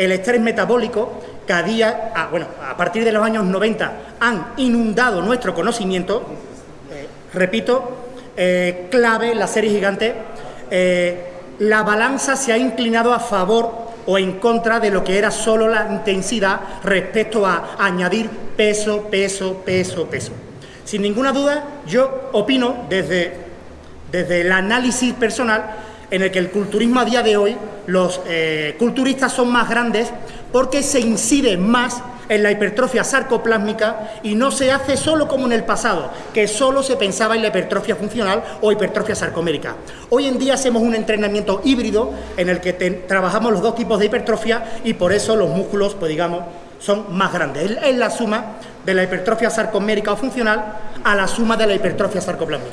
el estrés metabólico, que a, día, a, bueno, a partir de los años 90 han inundado nuestro conocimiento, eh, repito, eh, clave la serie gigante, eh, la balanza se ha inclinado a favor o en contra de lo que era solo la intensidad respecto a añadir peso, peso, peso, peso. Sin ninguna duda, yo opino desde, desde el análisis personal en el que el culturismo a día de hoy, los eh, culturistas son más grandes porque se incide más en la hipertrofia sarcoplásmica y no se hace solo como en el pasado, que solo se pensaba en la hipertrofia funcional o hipertrofia sarcomérica. Hoy en día hacemos un entrenamiento híbrido en el que trabajamos los dos tipos de hipertrofia y por eso los músculos, pues digamos, son más grandes. Es la suma de la hipertrofia sarcomérica o funcional a la suma de la hipertrofia sarcoplásmica.